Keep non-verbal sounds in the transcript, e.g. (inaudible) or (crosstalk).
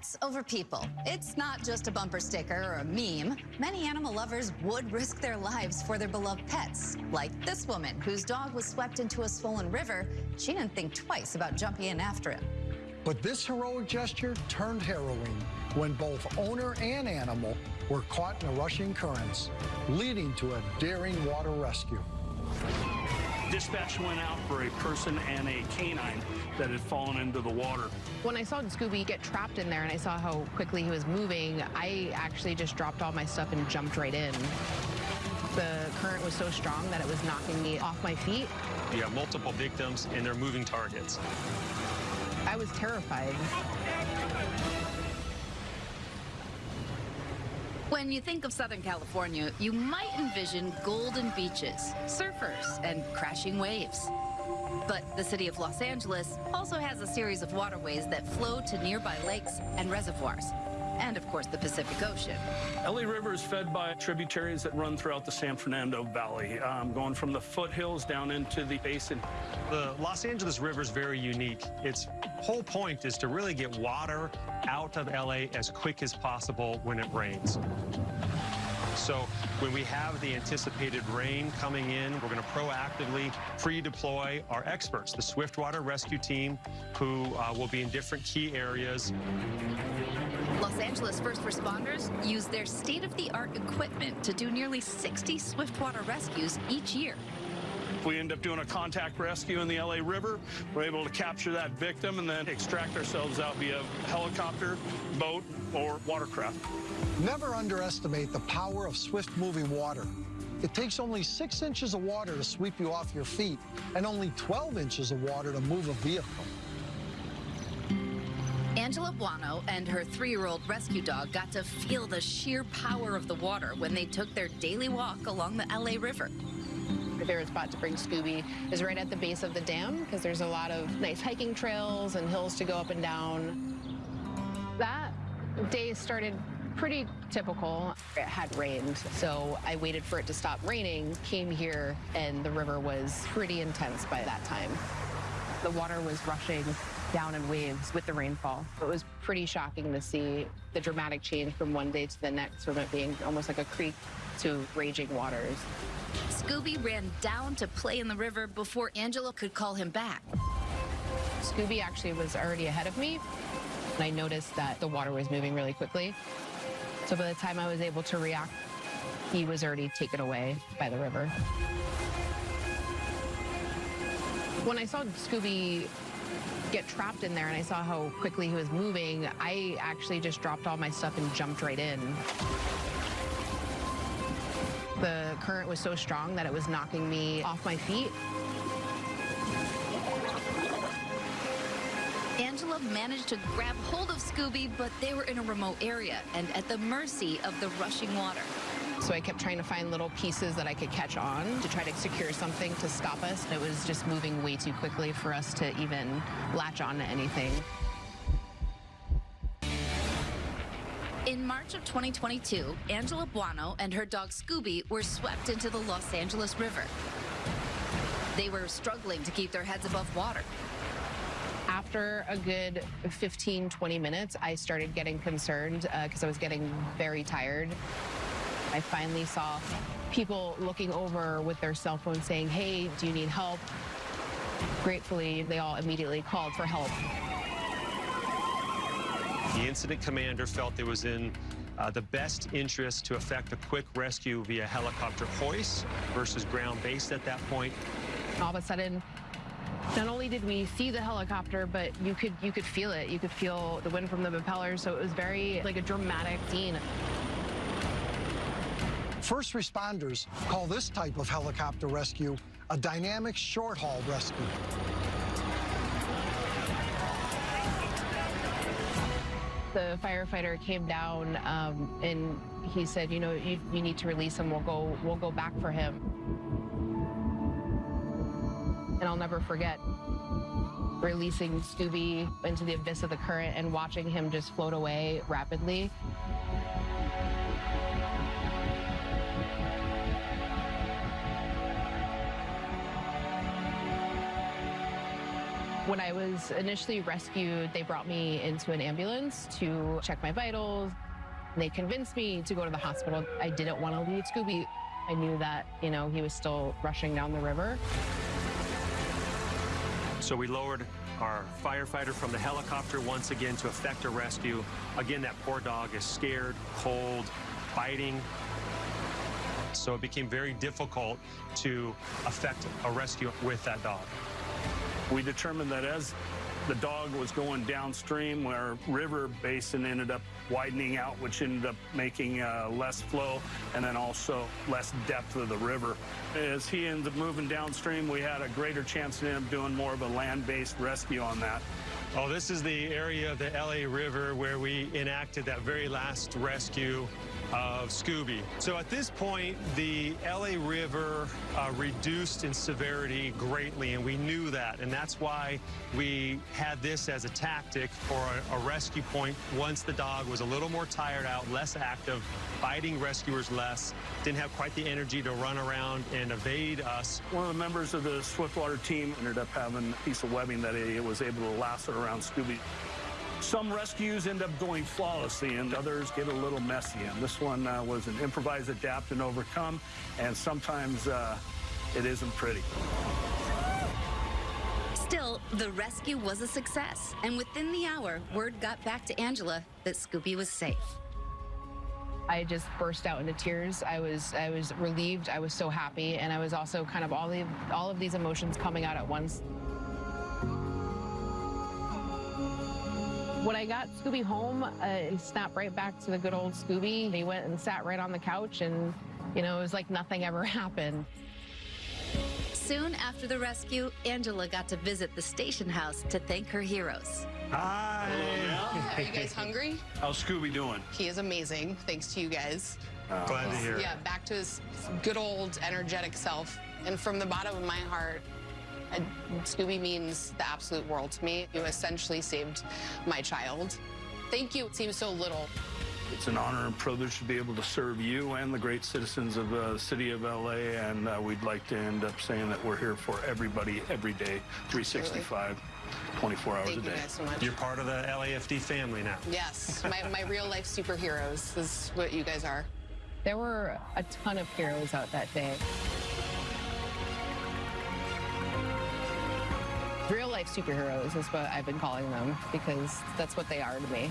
Pets over people. It's not just a bumper sticker or a meme. Many animal lovers would risk their lives for their beloved pets, like this woman whose dog was swept into a swollen river. She didn't think twice about jumping in after him. But this heroic gesture turned harrowing when both owner and animal were caught in the rushing currents, leading to a daring water rescue. Dispatch went out for a person and a canine that had fallen into the water. When I saw Scooby get trapped in there and I saw how quickly he was moving, I actually just dropped all my stuff and jumped right in. The current was so strong that it was knocking me off my feet. You have multiple victims and they're moving targets. I was terrified. When you think of Southern California, you might envision golden beaches, surfers, and crashing waves. But the city of Los Angeles also has a series of waterways that flow to nearby lakes and reservoirs. And of course, the Pacific Ocean. LA River is fed by tributaries that run throughout the San Fernando Valley, um, going from the foothills down into the basin. The Los Angeles River is very unique. Its whole point is to really get water out of LA as quick as possible when it rains. So when we have the anticipated rain coming in, we're going to proactively pre-deploy our experts, the Swiftwater Rescue Team, who uh, will be in different key areas. Los Angeles first responders use their state-of-the-art equipment to do nearly 60 swiftwater rescues each year. If we end up doing a contact rescue in the LA River, we're able to capture that victim and then extract ourselves out via helicopter, boat, or watercraft. Never underestimate the power of swift-moving water. It takes only six inches of water to sweep you off your feet and only 12 inches of water to move a vehicle. Angela Buono and her three-year-old rescue dog got to feel the sheer power of the water when they took their daily walk along the LA River. Favorite spot to bring Scooby is right at the base of the dam because there's a lot of nice hiking trails and hills to go up and down. That day started pretty typical. It had rained, so I waited for it to stop raining, came here, and the river was pretty intense by that time. The water was rushing down in waves with the rainfall. It was pretty shocking to see the dramatic change from one day to the next, from it being almost like a creek to raging waters. Scooby ran down to play in the river before Angela could call him back. Scooby actually was already ahead of me, and I noticed that the water was moving really quickly. So by the time I was able to react, he was already taken away by the river. When I saw Scooby get trapped in there and I saw how quickly he was moving, I actually just dropped all my stuff and jumped right in. The current was so strong that it was knocking me off my feet. Angela managed to grab hold of Scooby, but they were in a remote area and at the mercy of the rushing water. So I kept trying to find little pieces that I could catch on to try to secure something to stop us. It was just moving way too quickly for us to even latch on to anything. In March of 2022, Angela Buono and her dog Scooby were swept into the Los Angeles River. They were struggling to keep their heads above water. After a good 15, 20 minutes, I started getting concerned because uh, I was getting very tired. I finally saw people looking over with their cell phones saying, hey, do you need help? Gratefully, they all immediately called for help. The incident commander felt it was in uh, the best interest to effect a quick rescue via helicopter hoist versus ground based at that point. All of a sudden, not only did we see the helicopter, but you could you could feel it. You could feel the wind from the propellers. So it was very like a dramatic scene. First responders call this type of helicopter rescue a dynamic short-haul rescue. The firefighter came down um, and he said, you know, you, you need to release him. We'll go, we'll go back for him. And I'll never forget releasing Scooby into the abyss of the current and watching him just float away rapidly. When I was initially rescued, they brought me into an ambulance to check my vitals. They convinced me to go to the hospital. I didn't want to leave Scooby. I knew that, you know, he was still rushing down the river. So we lowered our firefighter from the helicopter once again to effect a rescue. Again, that poor dog is scared, cold, biting. So it became very difficult to effect a rescue with that dog. We determined that as the dog was going downstream, our river basin ended up widening out, which ended up making uh, less flow and then also less depth of the river. As he ended up moving downstream, we had a greater chance up doing more of a land-based rescue on that. Oh, this is the area of the LA River where we enacted that very last rescue of Scooby. So at this point, the LA River uh, reduced in severity greatly, and we knew that. And that's why we had this as a tactic for a, a rescue point once the dog was a little more tired out, less active, biting rescuers less, didn't have quite the energy to run around and evade us. One of the members of the Swiftwater team ended up having a piece of webbing that he was able to lasso around Scooby. Some rescues end up going flawlessly and others get a little messy. And this one uh, was an improvise, adapt, and overcome. And sometimes uh, it isn't pretty. Still, the rescue was a success, and within the hour, word got back to Angela that Scooby was safe. I just burst out into tears. I was I was relieved. I was so happy, and I was also kind of all the all of these emotions coming out at once. When I got Scooby home, uh, he snapped right back to the good old Scooby. They went and sat right on the couch, and you know it was like nothing ever (laughs) happened. Soon after the rescue, Angela got to visit the station house to thank her heroes. Hi. (laughs) Are you guys hungry? How's Scooby doing? He is amazing, thanks to you guys. Glad to hear. Yeah, back to his good old energetic self. And from the bottom of my heart, uh, Scooby means the absolute world to me. You essentially saved my child. Thank you. It seems so little. It's an honor and privilege to be able to serve you and the great citizens of uh, the city of LA. And uh, we'd like to end up saying that we're here for everybody every day, 365, 24 hours Thank a you day. guys so much. You're part of the LAFD family now. Yes, my, my real life superheroes is what you guys are. There were a ton of heroes out that day. Real life superheroes is what I've been calling them because that's what they are to me.